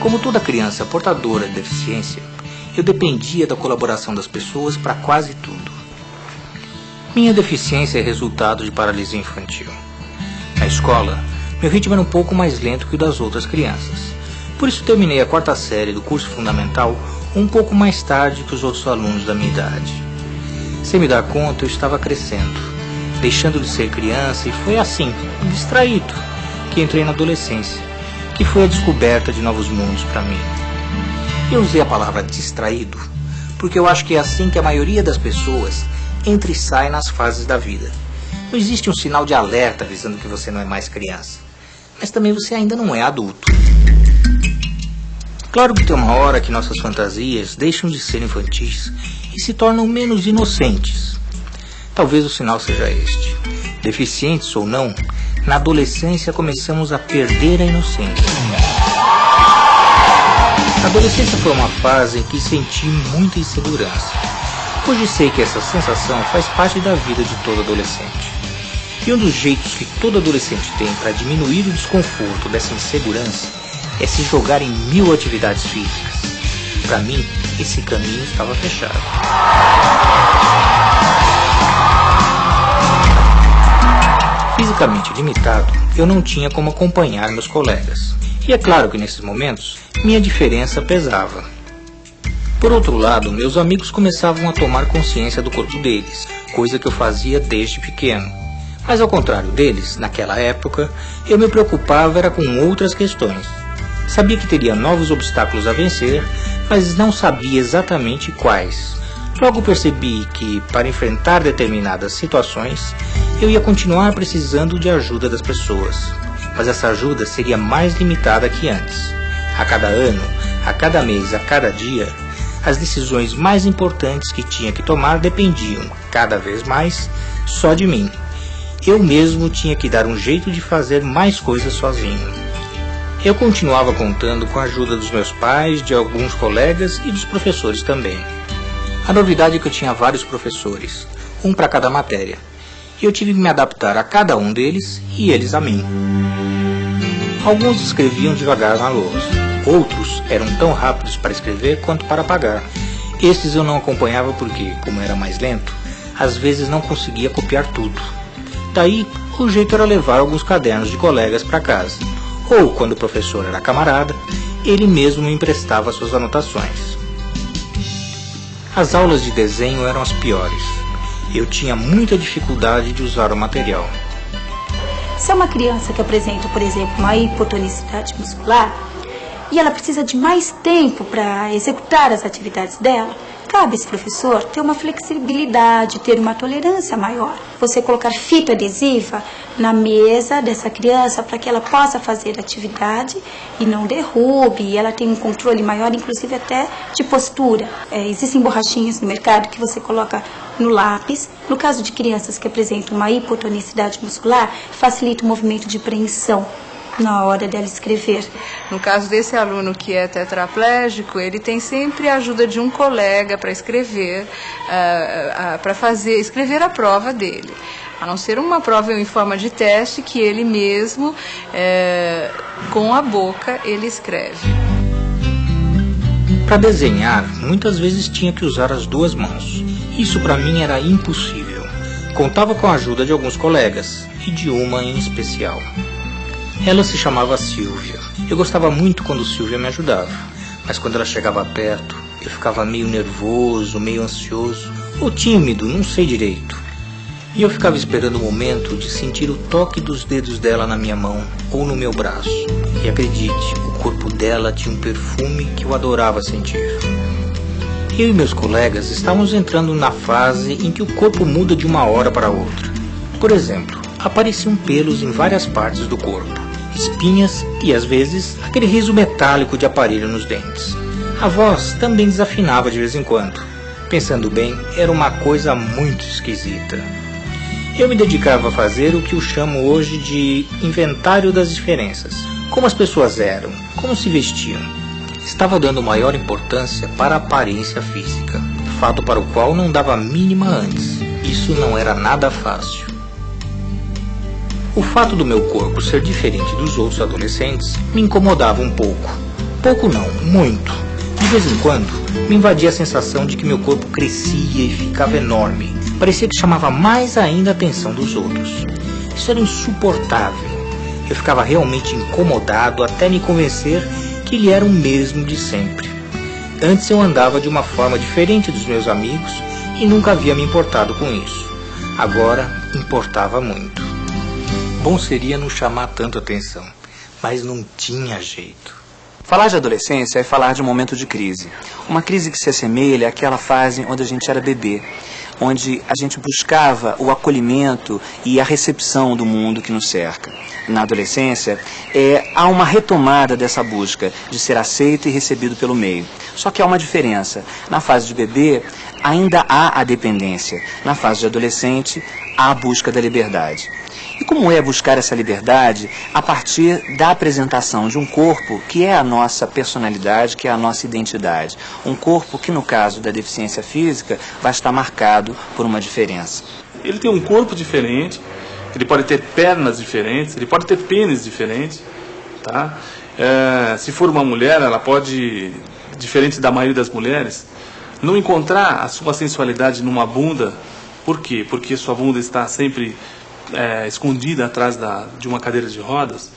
Como toda criança portadora de deficiência, eu dependia da colaboração das pessoas para quase tudo. Minha deficiência é resultado de paralisia infantil. Na escola, meu ritmo era um pouco mais lento que o das outras crianças. Por isso terminei a quarta série do curso fundamental um pouco mais tarde que os outros alunos da minha idade. Sem me dar conta, eu estava crescendo, deixando de ser criança e foi assim, distraído, que entrei na adolescência, que foi a descoberta de novos mundos para mim. Eu usei a palavra distraído porque eu acho que é assim que a maioria das pessoas entra e sai nas fases da vida. Não existe um sinal de alerta avisando que você não é mais criança, mas também você ainda não é adulto. Claro que tem uma hora que nossas fantasias deixam de ser infantis e se tornam menos inocentes. Talvez o sinal seja este. Deficientes ou não, na adolescência começamos a perder a inocência. A adolescência foi uma fase em que senti muita insegurança. Hoje sei que essa sensação faz parte da vida de todo adolescente. E um dos jeitos que todo adolescente tem para diminuir o desconforto dessa insegurança é se jogar em mil atividades físicas. Para mim, esse caminho estava fechado. Fisicamente limitado, eu não tinha como acompanhar meus colegas. E é claro que nesses momentos, minha diferença pesava. Por outro lado, meus amigos começavam a tomar consciência do corpo deles, coisa que eu fazia desde pequeno. Mas ao contrário deles, naquela época, eu me preocupava era com outras questões. Sabia que teria novos obstáculos a vencer, mas não sabia exatamente quais. Logo percebi que, para enfrentar determinadas situações, eu ia continuar precisando de ajuda das pessoas. Mas essa ajuda seria mais limitada que antes. A cada ano, a cada mês, a cada dia, as decisões mais importantes que tinha que tomar dependiam, cada vez mais, só de mim. Eu mesmo tinha que dar um jeito de fazer mais coisas sozinho. Eu continuava contando com a ajuda dos meus pais, de alguns colegas e dos professores também. A novidade é que eu tinha vários professores, um para cada matéria, e eu tive que me adaptar a cada um deles e eles a mim. Alguns escreviam devagar na lousa, outros eram tão rápidos para escrever quanto para apagar. Estes eu não acompanhava porque, como era mais lento, às vezes não conseguia copiar tudo. Daí, o jeito era levar alguns cadernos de colegas para casa, ou quando o professor era camarada, ele mesmo me emprestava suas anotações. As aulas de desenho eram as piores. Eu tinha muita dificuldade de usar o material. Se é uma criança que apresenta, por exemplo, uma hipotonicidade muscular e ela precisa de mais tempo para executar as atividades dela, cabe esse professor ter uma flexibilidade, ter uma tolerância maior. Você colocar fita adesiva na mesa dessa criança para que ela possa fazer atividade e não derrube, ela tem um controle maior, inclusive até de postura. É, existem borrachinhas no mercado que você coloca no lápis. No caso de crianças que apresentam uma hipotonicidade muscular, facilita o movimento de preensão na hora dela escrever. No caso desse aluno que é tetraplégico, ele tem sempre a ajuda de um colega para escrever, uh, uh, para fazer, escrever a prova dele. A não ser uma prova em forma de teste que ele mesmo, uh, com a boca, ele escreve. Para desenhar, muitas vezes tinha que usar as duas mãos. Isso para mim era impossível. Contava com a ajuda de alguns colegas e de uma em especial. Ela se chamava Silvia. Eu gostava muito quando Silvia me ajudava, mas quando ela chegava perto, eu ficava meio nervoso, meio ansioso, ou tímido, não sei direito. E eu ficava esperando o momento de sentir o toque dos dedos dela na minha mão ou no meu braço. E acredite, o corpo dela tinha um perfume que eu adorava sentir. Eu e meus colegas estávamos entrando na fase em que o corpo muda de uma hora para outra. Por exemplo, apareciam pelos em várias partes do corpo espinhas e, às vezes, aquele riso metálico de aparelho nos dentes. A voz também desafinava de vez em quando. Pensando bem, era uma coisa muito esquisita. Eu me dedicava a fazer o que eu chamo hoje de inventário das diferenças, Como as pessoas eram, como se vestiam. Estava dando maior importância para a aparência física, fato para o qual não dava mínima antes. Isso não era nada fácil. O fato do meu corpo ser diferente dos outros adolescentes me incomodava um pouco. Pouco não, muito. De vez em quando, me invadia a sensação de que meu corpo crescia e ficava enorme. Parecia que chamava mais ainda a atenção dos outros. Isso era insuportável. Eu ficava realmente incomodado até me convencer que ele era o mesmo de sempre. Antes eu andava de uma forma diferente dos meus amigos e nunca havia me importado com isso. Agora importava muito. Bom seria não chamar tanto atenção, mas não tinha jeito. Falar de adolescência é falar de um momento de crise. Uma crise que se assemelha àquela fase onde a gente era bebê, onde a gente buscava o acolhimento e a recepção do mundo que nos cerca. Na adolescência, é, há uma retomada dessa busca de ser aceito e recebido pelo meio. Só que há uma diferença. Na fase de bebê, ainda há a dependência. Na fase de adolescente, há a busca da liberdade. E como é buscar essa liberdade a partir da apresentação de um corpo que é a nossa personalidade, que é a nossa identidade? Um corpo que, no caso da deficiência física, vai estar marcado por uma diferença. Ele tem um corpo diferente, ele pode ter pernas diferentes, ele pode ter pênis diferentes, tá? É, se for uma mulher, ela pode, diferente da maioria das mulheres, não encontrar a sua sensualidade numa bunda. Por quê? Porque sua bunda está sempre é, escondida atrás da, de uma cadeira de rodas,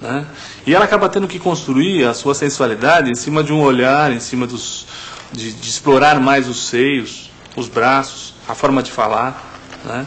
né? E ela acaba tendo que construir a sua sensualidade em cima de um olhar, em cima dos, de, de explorar mais os seios, os braços, a forma de falar, né?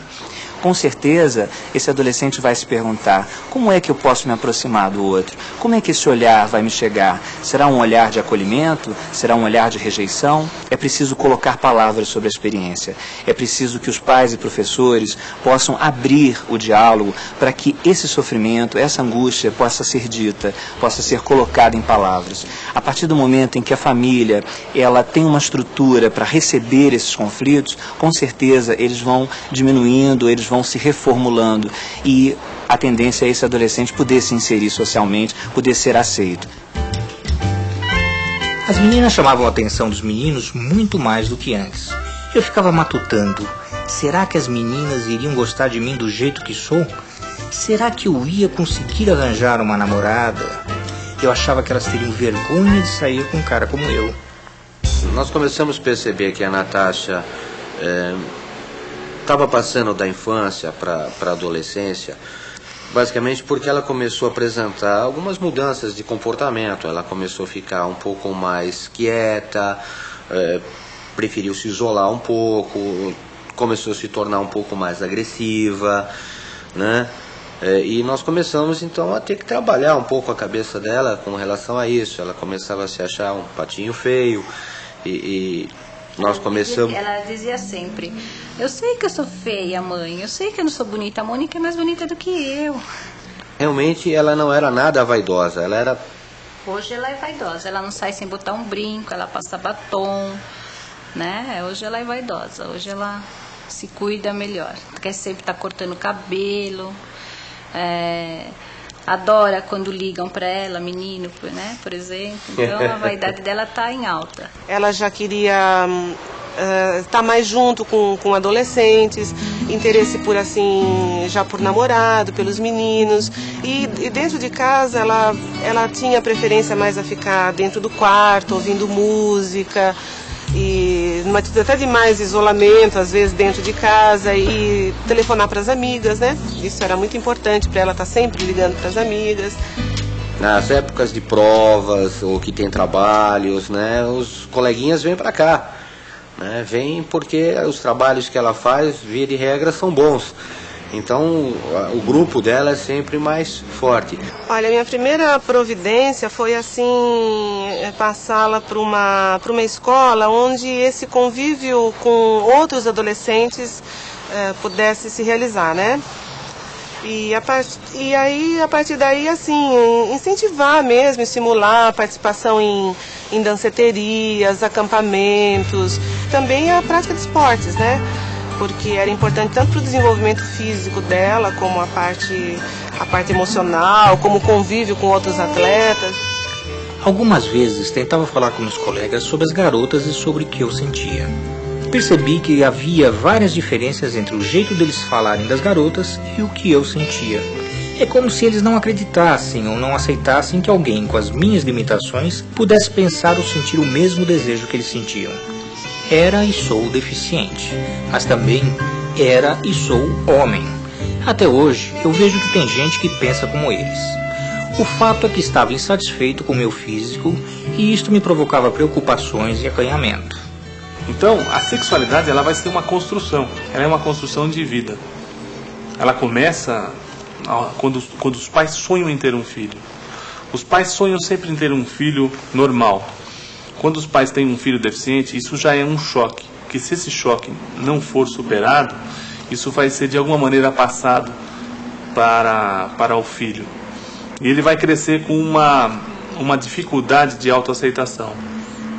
Com certeza esse adolescente vai se perguntar: como é que eu posso me aproximar do outro? Como é que esse olhar vai me chegar? Será um olhar de acolhimento? Será um olhar de rejeição? É preciso colocar palavras sobre a experiência. É preciso que os pais e professores possam abrir o diálogo para que esse sofrimento, essa angústia possa ser dita, possa ser colocada em palavras. A partir do momento em que a família ela tem uma estrutura para receber esses conflitos, com certeza eles vão diminuindo, eles vão se reformulando e a tendência é esse adolescente poder se inserir socialmente, poder ser aceito. As meninas chamavam a atenção dos meninos muito mais do que antes. Eu ficava matutando. Será que as meninas iriam gostar de mim do jeito que sou? Será que eu ia conseguir arranjar uma namorada? Eu achava que elas teriam vergonha de sair com um cara como eu. Nós começamos a perceber que a Natasha estava é, passando da infância para a adolescência basicamente porque ela começou a apresentar algumas mudanças de comportamento. Ela começou a ficar um pouco mais quieta, é, preferiu se isolar um pouco, começou a se tornar um pouco mais agressiva, né? É, e nós começamos então a ter que trabalhar um pouco a cabeça dela com relação a isso. Ela começava a se achar um patinho feio e, e nós ela começamos. Dizia, ela dizia sempre: Eu sei que eu sou feia, mãe. Eu sei que eu não sou bonita. A Mônica é mais bonita do que eu. Realmente ela não era nada vaidosa. Ela era. Hoje ela é vaidosa. Ela não sai sem botar um brinco. Ela passa batom, né? Hoje ela é vaidosa. Hoje ela se cuida melhor. Quer sempre estar tá cortando cabelo. É, adora quando ligam para ela, menino, né, por exemplo. Então a vaidade dela está em alta. Ela já queria uh, estar mais junto com, com adolescentes, interesse por assim, já por namorado, pelos meninos. E, e dentro de casa ela, ela tinha preferência mais a ficar dentro do quarto, ouvindo música e numa atitude até de mais isolamento, às vezes dentro de casa e telefonar para as amigas, né? Isso era muito importante para ela estar tá sempre ligando para as amigas. Nas épocas de provas ou que tem trabalhos, né, os coleguinhas vêm para cá. Né, vêm porque os trabalhos que ela faz, via de regra, são bons. Então o grupo dela é sempre mais forte. Olha, minha primeira providência foi assim passá-la para uma para uma escola onde esse convívio com outros adolescentes é, pudesse se realizar, né? E, a part... e aí, a partir daí, assim, incentivar mesmo, estimular a participação em, em danceterias, acampamentos, também a prática de esportes, né? Porque era importante tanto para o desenvolvimento físico dela, como a parte, a parte emocional, como o convívio com outros atletas. Algumas vezes tentava falar com meus colegas sobre as garotas e sobre o que eu sentia. Percebi que havia várias diferenças entre o jeito deles falarem das garotas e o que eu sentia. É como se eles não acreditassem ou não aceitassem que alguém com as minhas limitações pudesse pensar ou sentir o mesmo desejo que eles sentiam. Era e sou deficiente, mas também era e sou homem. Até hoje, eu vejo que tem gente que pensa como eles. O fato é que estava insatisfeito com meu físico e isto me provocava preocupações e acanhamento. Então, a sexualidade ela vai ser uma construção, ela é uma construção de vida. Ela começa quando, quando os pais sonham em ter um filho. Os pais sonham sempre em ter um filho normal. Quando os pais têm um filho deficiente, isso já é um choque. Que se esse choque não for superado, isso vai ser de alguma maneira passado para, para o filho. E ele vai crescer com uma, uma dificuldade de autoaceitação,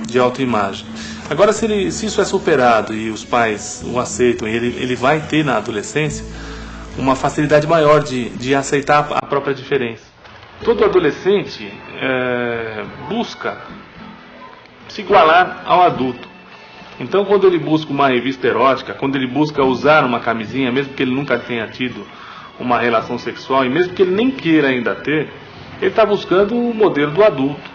de autoimagem. Agora, se, ele, se isso é superado e os pais o aceitam ele, ele vai ter na adolescência, uma facilidade maior de, de aceitar a própria diferença. Todo adolescente é, busca se igualar ao adulto. Então, quando ele busca uma revista erótica, quando ele busca usar uma camisinha, mesmo que ele nunca tenha tido uma relação sexual, e mesmo que ele nem queira ainda ter, ele está buscando o modelo do adulto.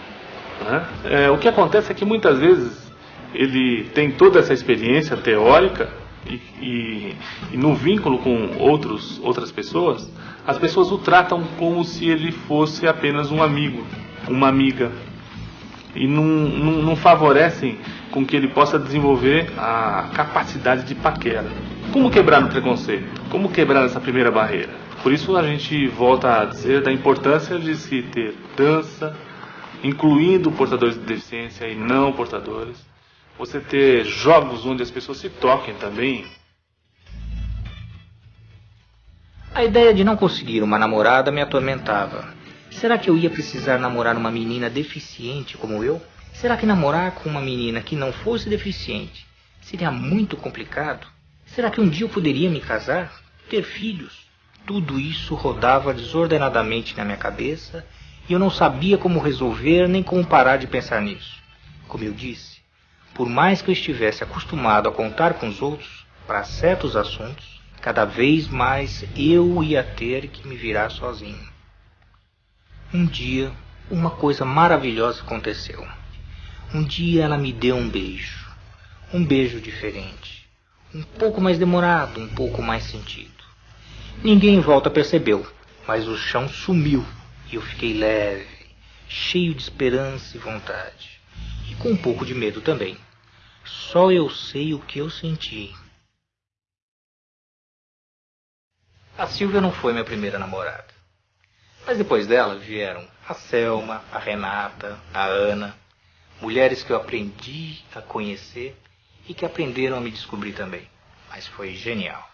Né? É, o que acontece é que muitas vezes ele tem toda essa experiência teórica e, e, e, no vínculo com outros, outras pessoas, as pessoas o tratam como se ele fosse apenas um amigo, uma amiga. E não, não, não favorecem com que ele possa desenvolver a capacidade de paquera. Como quebrar o preconceito? Como quebrar essa primeira barreira? Por isso a gente volta a dizer da importância de se ter dança, incluindo portadores de deficiência e não portadores você ter jogos onde as pessoas se toquem também. A ideia de não conseguir uma namorada me atormentava. Será que eu ia precisar namorar uma menina deficiente como eu? Será que namorar com uma menina que não fosse deficiente seria muito complicado? Será que um dia eu poderia me casar? Ter filhos? Tudo isso rodava desordenadamente na minha cabeça e eu não sabia como resolver nem como parar de pensar nisso. Como eu disse, por mais que eu estivesse acostumado a contar com os outros para certos assuntos, cada vez mais eu ia ter que me virar sozinho. Um dia, uma coisa maravilhosa aconteceu. Um dia ela me deu um beijo. Um beijo diferente. Um pouco mais demorado, um pouco mais sentido. Ninguém em volta percebeu, mas o chão sumiu e eu fiquei leve, cheio de esperança e vontade. E com um pouco de medo também. Só eu sei o que eu senti. A Silvia não foi minha primeira namorada. Mas depois dela vieram a Selma, a Renata, a Ana, mulheres que eu aprendi a conhecer e que aprenderam a me descobrir também. Mas foi genial.